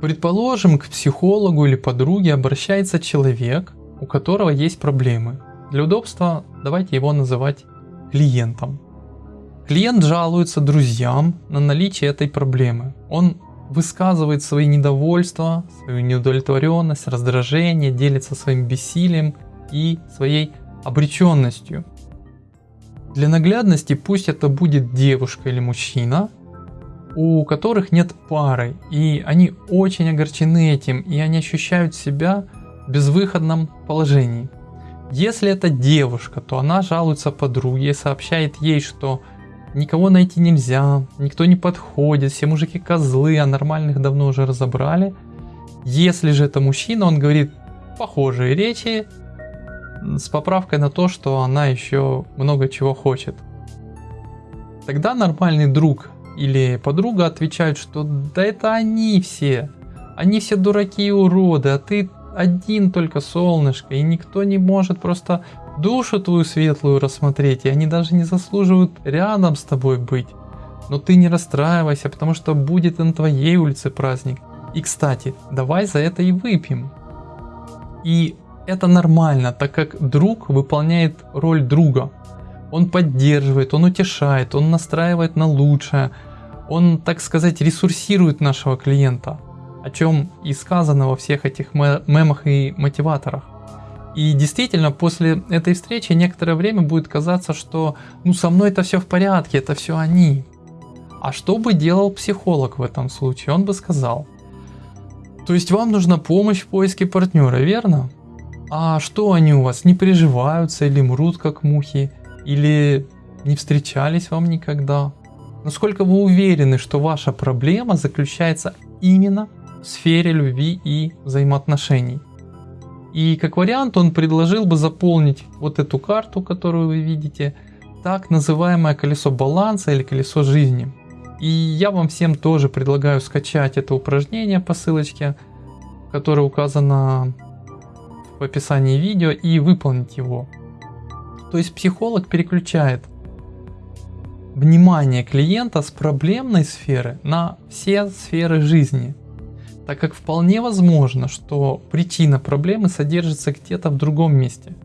Предположим, к психологу или подруге обращается человек, у которого есть проблемы. Для удобства давайте его называть клиентом. Клиент жалуется друзьям на наличие этой проблемы. Он высказывает свои недовольства, свою неудовлетворенность, раздражение, делится своим бессилием и своей обреченностью. Для наглядности пусть это будет девушка или мужчина, у которых нет пары, и они очень огорчены этим, и они ощущают себя в безвыходном положении. Если это девушка, то она жалуется подруге, сообщает ей, что никого найти нельзя, никто не подходит, все мужики козлы, а нормальных давно уже разобрали. Если же это мужчина, он говорит похожие речи с поправкой на то, что она еще много чего хочет. Тогда нормальный друг или подруга отвечают, что да это они все, они все дураки и уроды, а ты один только солнышко, и никто не может просто душу твою светлую рассмотреть, и они даже не заслуживают рядом с тобой быть. Но ты не расстраивайся, потому что будет на твоей улице праздник. И кстати, давай за это и выпьем. И это нормально, так как друг выполняет роль друга. Он поддерживает, он утешает, он настраивает на лучшее. Он, так сказать, ресурсирует нашего клиента. О чем и сказано во всех этих мемах и мотиваторах. И действительно, после этой встречи некоторое время будет казаться, что ну со мной это все в порядке, это все они. А что бы делал психолог в этом случае? Он бы сказал, то есть вам нужна помощь в поиске партнера, верно? А что они у вас, не приживаются или мрут как мухи? Или не встречались вам никогда? Насколько вы уверены, что ваша проблема заключается именно в сфере любви и взаимоотношений? И как вариант он предложил бы заполнить вот эту карту, которую вы видите, так называемое колесо баланса или колесо жизни. И я вам всем тоже предлагаю скачать это упражнение по ссылочке, которое указано в описании видео и выполнить его. То есть психолог переключает внимание клиента с проблемной сферы на все сферы жизни так как вполне возможно, что причина проблемы содержится где-то в другом месте.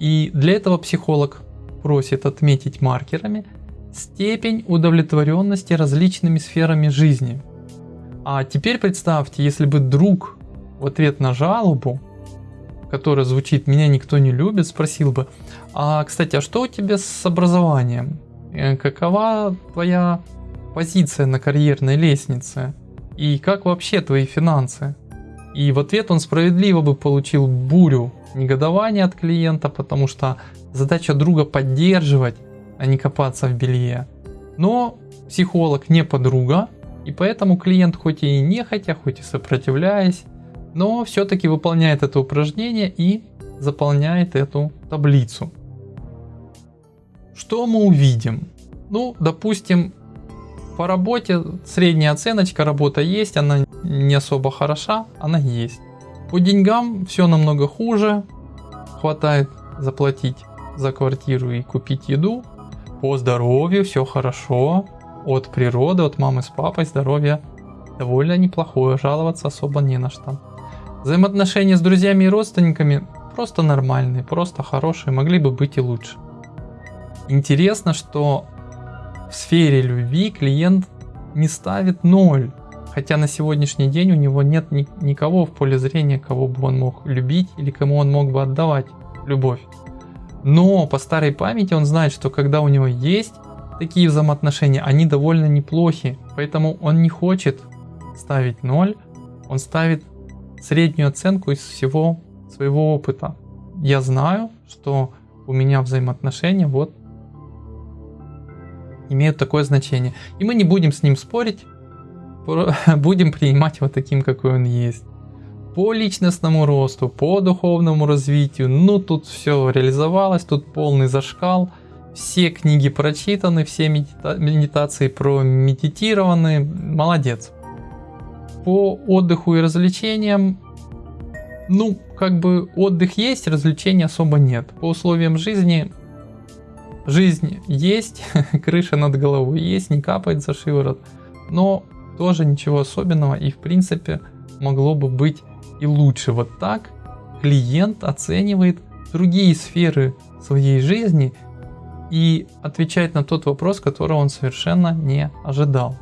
И для этого психолог просит отметить маркерами степень удовлетворенности различными сферами жизни. А теперь представьте, если бы друг в ответ на жалобу, которая звучит «меня никто не любит», спросил бы «А, кстати, а что у тебя с образованием? Э, какова твоя позиция на карьерной лестнице?» И как вообще твои финансы? И в ответ он справедливо бы получил бурю негодования от клиента, потому что задача друга поддерживать, а не копаться в белье. Но психолог не подруга, и поэтому клиент хоть и не хотя, хоть и сопротивляясь, но все-таки выполняет это упражнение и заполняет эту таблицу. Что мы увидим? Ну, допустим, по работе средняя оценочка, работа есть, она не особо хороша, она есть. По деньгам все намного хуже, хватает заплатить за квартиру и купить еду. По здоровью все хорошо, от природы, от мамы с папой здоровье довольно неплохое, жаловаться особо не на что. Взаимоотношения с друзьями и родственниками просто нормальные, просто хорошие, могли бы быть и лучше. Интересно, что в сфере любви клиент не ставит ноль. Хотя на сегодняшний день у него нет ни, никого в поле зрения, кого бы он мог любить или кому он мог бы отдавать любовь. Но по старой памяти он знает, что когда у него есть такие взаимоотношения, они довольно неплохи. Поэтому он не хочет ставить ноль, он ставит среднюю оценку из всего своего опыта. Я знаю, что у меня взаимоотношения вот имеют такое значение. И мы не будем с ним спорить, будем принимать вот таким, какой он есть. По личностному росту, по духовному развитию, ну тут все реализовалось, тут полный зашкал. Все книги прочитаны, все медита медитации промедитированы, молодец. По отдыху и развлечениям, ну, как бы отдых есть, развлечений особо нет. По условиям жизни Жизнь есть, крыша над головой есть, не капает за шиворот. Но тоже ничего особенного и в принципе могло бы быть и лучше. Вот так клиент оценивает другие сферы своей жизни и отвечает на тот вопрос, которого он совершенно не ожидал.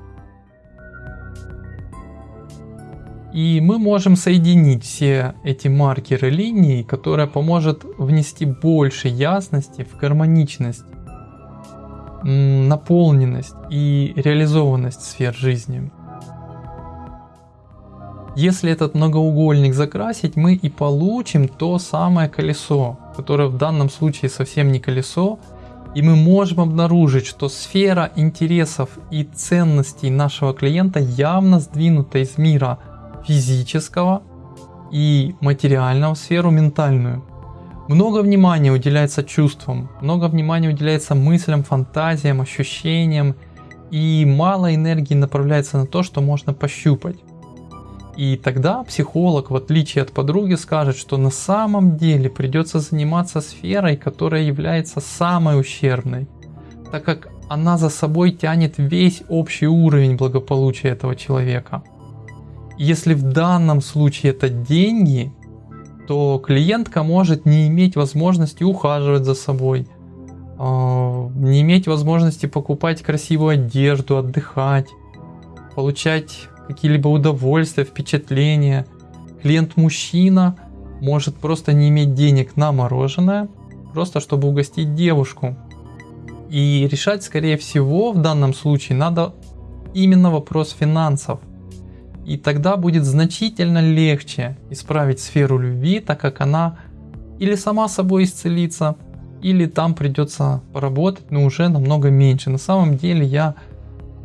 И мы можем соединить все эти маркеры линий, которая поможет внести больше ясности в гармоничность, наполненность и реализованность сфер жизни. Если этот многоугольник закрасить, мы и получим то самое колесо, которое в данном случае совсем не колесо, и мы можем обнаружить, что сфера интересов и ценностей нашего клиента явно сдвинута из мира физического и материального в сферу ментальную. Много внимания уделяется чувствам, много внимания уделяется мыслям, фантазиям, ощущениям, и мало энергии направляется на то, что можно пощупать. И тогда психолог, в отличие от подруги, скажет, что на самом деле придется заниматься сферой, которая является самой ущербной, так как она за собой тянет весь общий уровень благополучия этого человека. Если в данном случае это деньги, то клиентка может не иметь возможности ухаживать за собой, а, не иметь возможности покупать красивую одежду, отдыхать, получать какие-либо удовольствия, впечатления. Клиент-мужчина может просто не иметь денег на мороженое, просто чтобы угостить девушку. И решать, скорее всего, в данном случае надо именно вопрос финансов. И тогда будет значительно легче исправить сферу любви, так как она или сама собой исцелится, или там придется поработать, но уже намного меньше. На самом деле я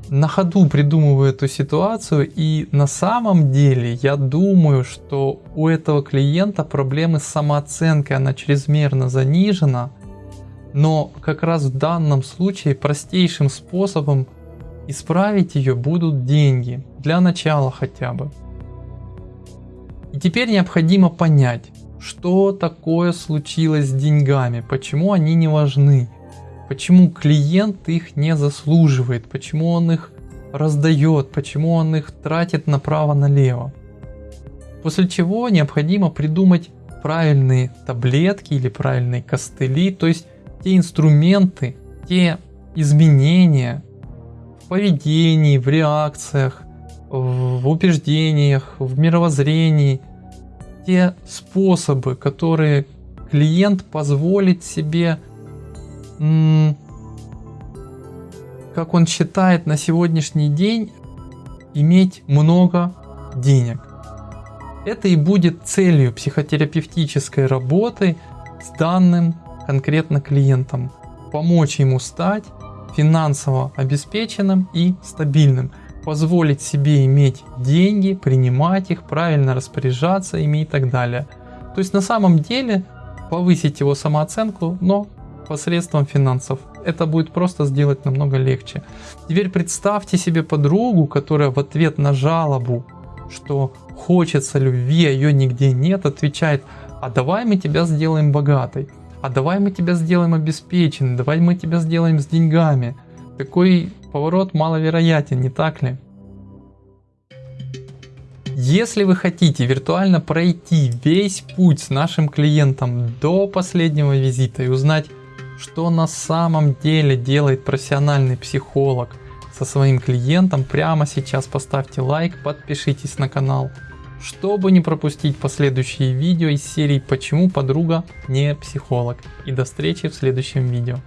на ходу придумываю эту ситуацию и на самом деле я думаю, что у этого клиента проблемы с самооценкой, она чрезмерно занижена, но как раз в данном случае простейшим способом Исправить ее будут деньги, для начала хотя бы. И теперь необходимо понять, что такое случилось с деньгами, почему они не важны, почему клиент их не заслуживает, почему он их раздает, почему он их тратит направо-налево. После чего необходимо придумать правильные таблетки или правильные костыли, то есть те инструменты, те изменения, поведении, в реакциях, в убеждениях, в мировоззрении. Те способы, которые клиент позволит себе, как он считает на сегодняшний день, иметь много денег. Это и будет целью психотерапевтической работы с данным конкретно клиентом. Помочь ему стать финансово обеспеченным и стабильным, позволить себе иметь деньги, принимать их, правильно распоряжаться ими и так далее. То есть на самом деле повысить его самооценку, но посредством финансов. Это будет просто сделать намного легче. Теперь представьте себе подругу, которая в ответ на жалобу, что хочется любви, а ее нигде нет, отвечает, а давай мы тебя сделаем богатой а давай мы тебя сделаем обеспеченным, давай мы тебя сделаем с деньгами. Такой поворот маловероятен, не так ли? Если вы хотите виртуально пройти весь путь с нашим клиентом до последнего визита и узнать, что на самом деле делает профессиональный психолог со своим клиентом, прямо сейчас поставьте лайк, подпишитесь на канал чтобы не пропустить последующие видео из серии «Почему подруга не психолог». И до встречи в следующем видео.